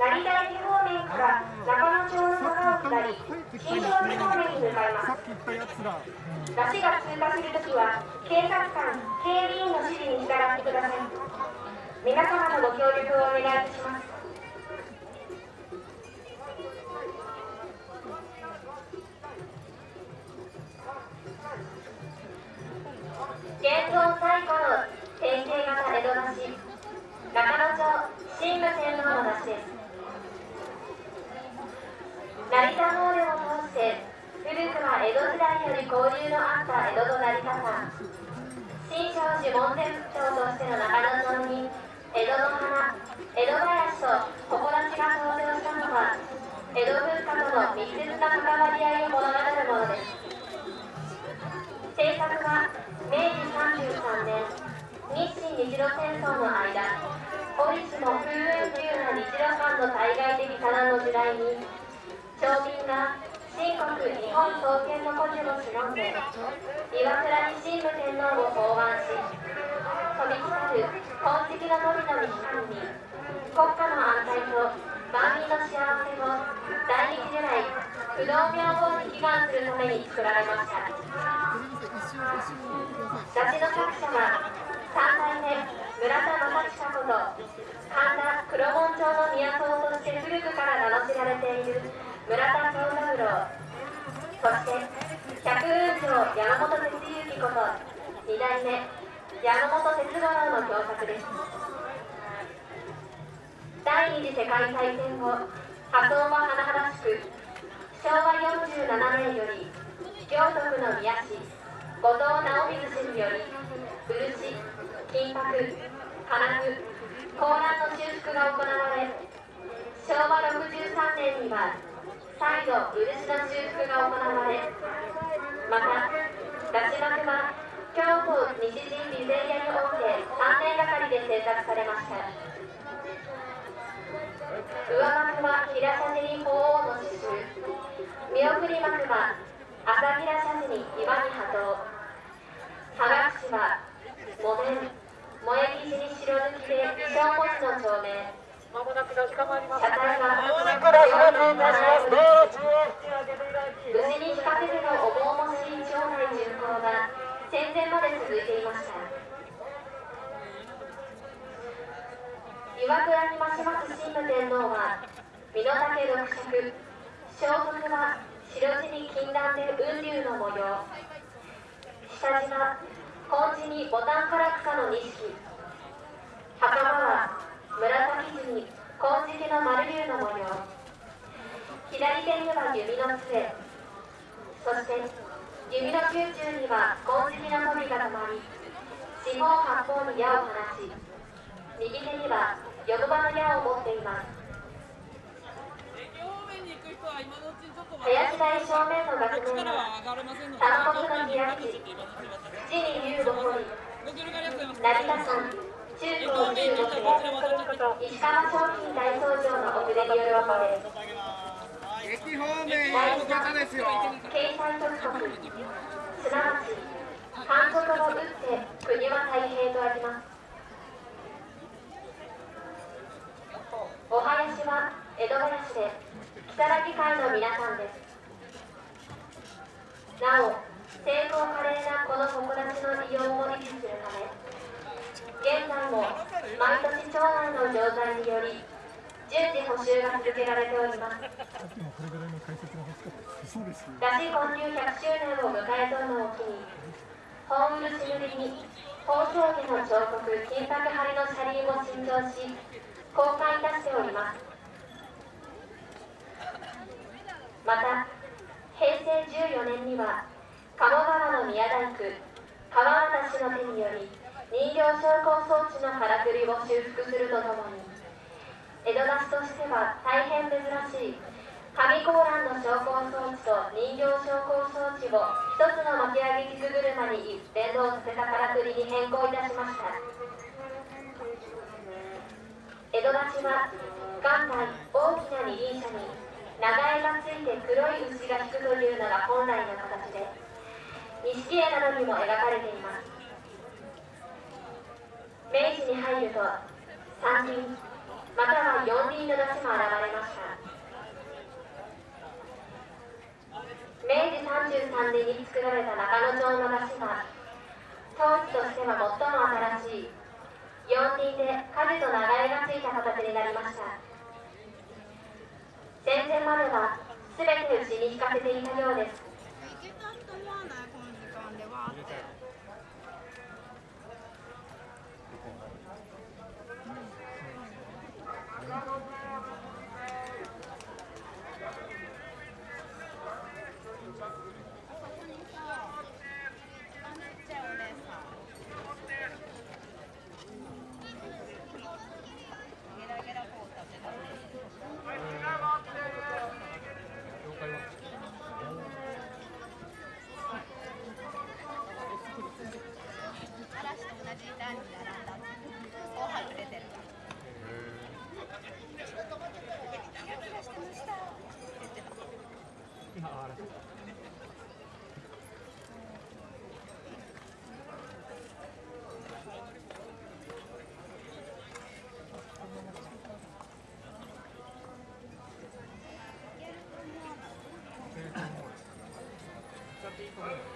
成田駅方面から中野町の坂を下り新庄寺方面に向かいます。出汁が通過するときは警察官警備員の指示に従ってください。皆様のご協力をお願いいたします。現存最古の典型型江戸出汁中野町神武天皇の出汁です成田詣でを通して古くは江戸時代より交流のあった江戸と成田山新勝寺門前仏町としての中野町に江戸の花江戸林と誇らしが登場したのは江戸文化との密接な関わり合いを物語るものです。制作は明治33年日清日露戦争の間折しも風雲急な日露間の対外的多難の時代に町民が新国日本創建の故事を忍んで岩倉に神武天皇を奉還し飛び来る金色の富の光に国家の安泰と万民の幸せを大日如来不動明王に祈願するために作られました雑誌の作者は三代目村田正親こと神田黒門町の都として古くから名の知られている村田長三郎そして百雲城山本哲之こと二代目山本哲五郎の共作です第二次世界大戦後発音は甚だしく昭和47年より京都府の宮市後藤直水氏により漆金箔金具高蘭の修復が行われ昭和63年には再度漆の修復が行われまた出し幕は京都西陣備前屋において3年がかりで制作されました。上幕は平社寺に鳳凰の刺繍。見送り幕は朝平社寺に岩に波動。葉隠は木綿萌え生地に白抜きで小文字の町名まもなく出しかまります。車体はまもなく出しかまります。どうぞ無事に引かせての重々しい町内巡行が戦前まで続いていました岩倉に増します。神武天皇は身の丈六尺装束は白地に金蘭で雲龍の模様下島紺地にボタンから草の錦袴は紫地に紺敷の丸龍の模様左手には弓の杖そして弓の宮中には紺敷の富が止まり四方八方に矢を放ち右手にはヨドバの矢を持っています林台正面の学年は三国の開き地に竜を掘り成田山中高中国石川商品大総長の遅れによるものです駅方面の方ですよ経済特国すなわち反則を打って国は太平とありますお囃子は江戸林で。如月会の皆さんですなお成功華麗なこの誇らしの利用を維持するため現在も毎年町内の錠剤により順次補修が続けられております。だし混入100周年を迎えとのを機に本漆塗りに宝生家の彫刻金箔張りの車輪を新造し公開いたしております。また平成14年には鴨川の宮大工川原氏の手により人形昇降装置のからくりを修復するとともに江戸出しとしては大変珍しい上高蘭の昇降装置と人形昇降装置を一つの巻き上げ菊車に連動させたからくりに変更いたしました。江戸出しは元来大きな二輪車に長江がついて黒い牛が引くというのが本来の形で錦絵などにも描かれています。に入ると三輪また。は四輪の出汁も現れました。明治33年に作られた中野町の出汁は当時としては最も新しい四輪で舵と流れがついた。形になりました。戦前までは全て牛に引かせていた。ようです行けたと思わないこの時間ではってあそこにさあめっちゃお姉さんゲラゲラこう食べたね嵐と同じ段に並んだを外れてるキラキラしてましたって言ってた使っていいと思う